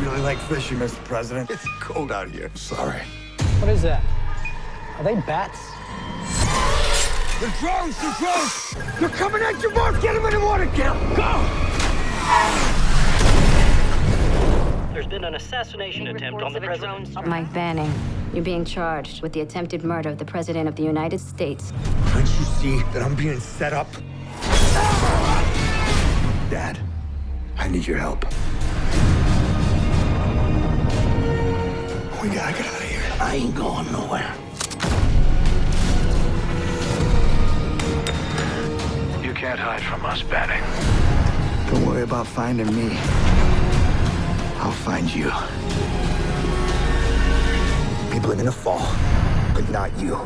really like fishing, Mr. President. It's cold out here. Sorry. What is that? Are they bats? The drones! The drones! They're coming at your mark! Get them in the water! Get them! Go! There's been an assassination attempt on the president. Mike Banning, you're being charged with the attempted murder of the President of the United States. Can't you see that I'm being set up? Dad, I need your help. We gotta get out of here. I ain't going nowhere. You can't hide from us, Banning. Don't worry about finding me. I'll find you. People are gonna fall, but not you.